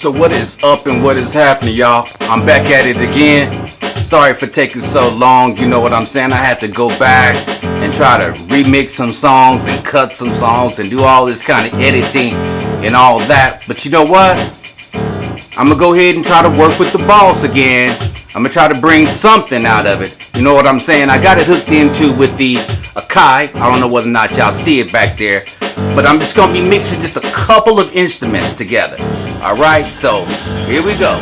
So what is up and what is happening, y'all? I'm back at it again. Sorry for taking so long, you know what I'm saying? I had to go back and try to remix some songs and cut some songs and do all this kind of editing and all that. But you know what? I'm gonna go ahead and try to work with the boss again. I'm gonna try to bring something out of it. You know what I'm saying? I got it hooked into with the Akai. I don't know whether or not y'all see it back there. But I'm just gonna be mixing just a couple of instruments together. Alright, so here we go.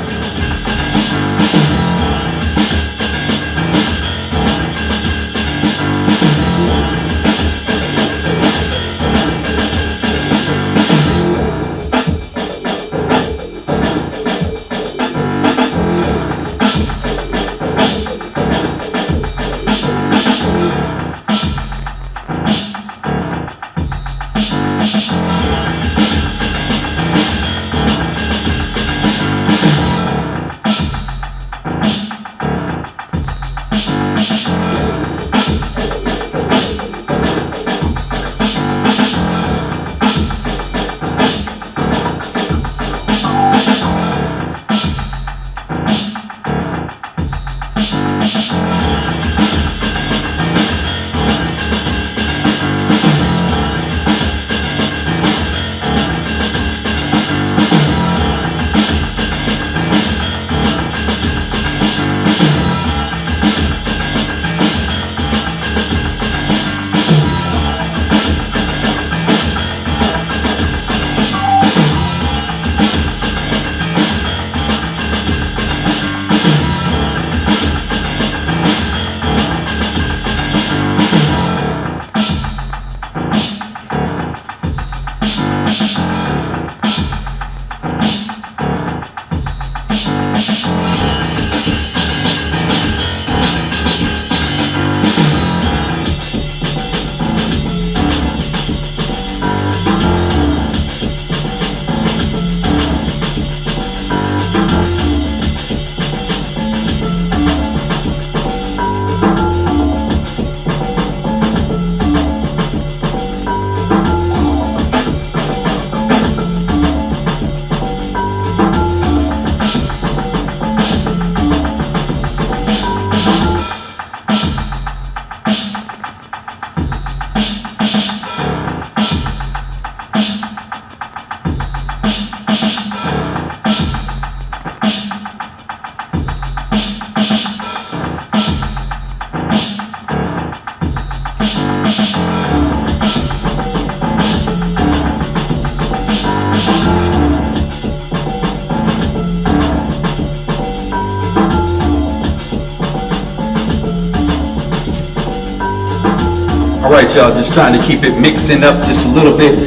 Alright y'all, just trying to keep it mixing up just a little bit.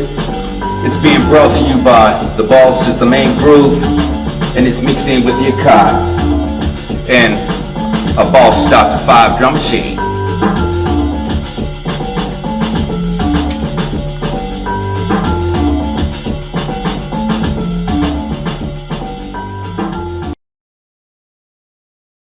It's being brought to you by The Boss is the main groove and it's mixed in with the Akai and a Boss Stock 5 drum machine.